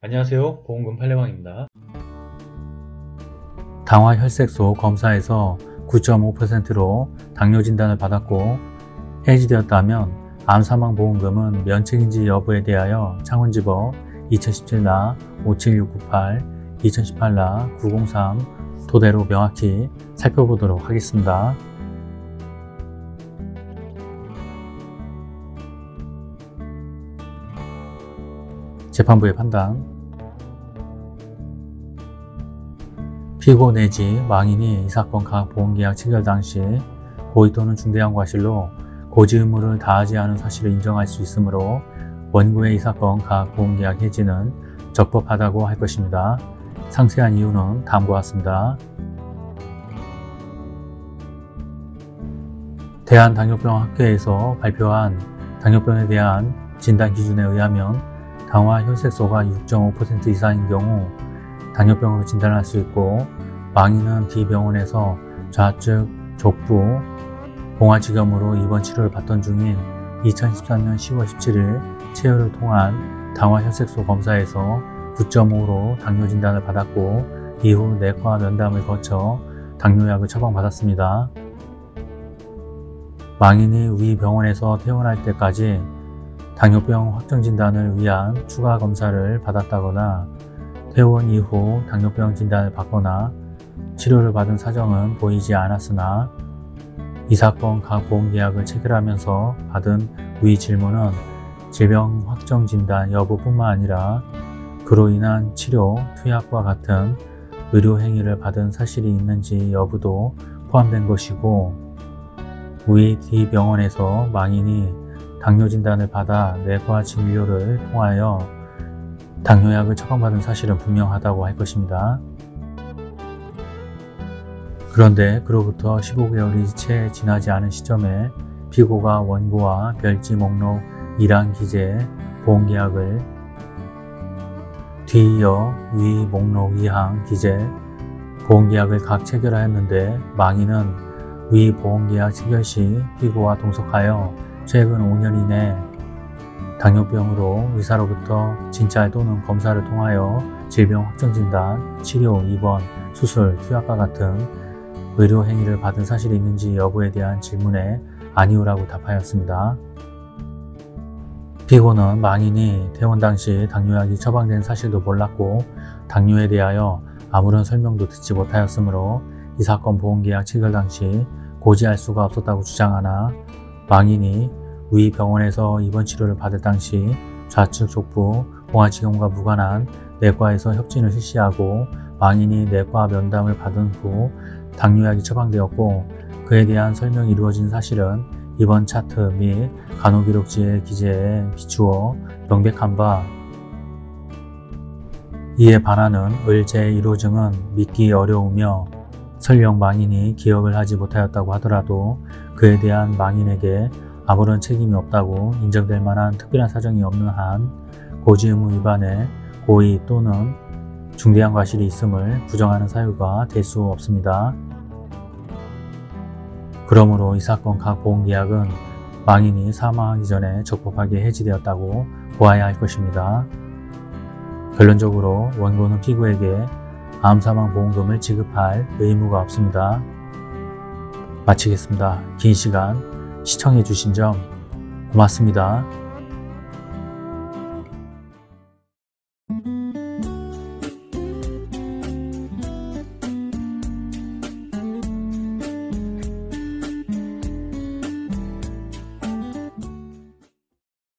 안녕하세요. 보험금 팔례방입니다. 당화 혈색소 검사에서 9.5%로 당뇨 진단을 받았고 해지되었다면 암사망보험금은 면책인지 여부에 대하여 창원지법 2017나 57698, 2018나 903 토대로 명확히 살펴보도록 하겠습니다. 재판부의 판단 피고 내지 망인이 이 사건 가학보험계약 체결 당시 고의 또는 중대한 과실로 고지 의무를 다하지 않은 사실을 인정할 수 있으므로 원고의 이 사건 가학보험계약 해지는 적법하다고 할 것입니다. 상세한 이유는 다음과 같습니다. 대한당뇨병학회에서 발표한 당뇨병에 대한 진단 기준에 의하면 당화 혈색소가 6.5% 이상인 경우 당뇨병으로 진단할 수 있고 망인은 D병원에서 좌측 족부 봉화지검으로 입원 치료를 받던 중인 2013년 10월 17일 체열을 통한 당화 혈색소 검사에서 9.5로 당뇨 진단을 받았고 이후 내과 면담을 거쳐 당뇨약을 처방받았습니다. 망인이 위 병원에서 퇴원할 때까지 당뇨병 확정 진단을 위한 추가 검사를 받았다거나 퇴원 이후 당뇨병 진단을 받거나 치료를 받은 사정은 보이지 않았으나 이 사건 각 보험계약을 체결하면서 받은 위 질문은 질병 확정 진단 여부뿐만 아니라 그로 인한 치료, 투약과 같은 의료 행위를 받은 사실이 있는지 여부도 포함된 것이고 위 D병원에서 망인이 당뇨 진단을 받아 내과 진료를 통하여 당뇨약을 처방받은 사실은 분명하다고 할 것입니다. 그런데 그로부터 15개월이 채 지나지 않은 시점에 피고가 원고와 별지 목록 1항 기재 보험계약을 뒤이어 위 목록 2항 기재 보험계약을 각 체결하였는데 망인은 위 보험계약 체결 시 피고와 동석하여 최근 5년 이내 당뇨병으로 의사로부터 진찰 또는 검사를 통하여 질병 확정 진단, 치료, 입원, 수술, 투약과 같은 의료 행위를 받은 사실이 있는지 여부에 대한 질문에 아니오라고 답하였습니다. 피고는 망인이 퇴원 당시 당뇨약이 처방된 사실도 몰랐고 당뇨에 대하여 아무런 설명도 듣지 못하였으므로 이 사건 보험계약 체결 당시 고지할 수가 없었다고 주장하나 망인이 위 병원에서 입원 치료를 받을 당시 좌측 족부 봉화지경과 무관한 내과에서 협진을 실시하고 망인이 내과 면담을 받은 후 당뇨약이 처방되었고 그에 대한 설명이 이루어진 사실은 입원 차트 및 간호기록지의 기재에 비추어 명백한 바. 이에 반하는 을제 1호증은 믿기 어려우며 설령 망인이 기억을 하지 못하였다고 하더라도 그에 대한 망인에게 아무런 책임이 없다고 인정될 만한 특별한 사정이 없는 한 고지 의무 위반에 고의 또는 중대한 과실이 있음을 부정하는 사유가 될 수 없습니다. 그러므로 이 사건 각 보험계약은 망인이 사망하기 전에 적법하게 해지되었다고 보아야 할 것입니다. 결론적으로 원고는 피고에게 암사망 보험금을 지급할 의무가 없습니다. 마치겠습니다. 긴 시간 시청해 주신 점 고맙습니다.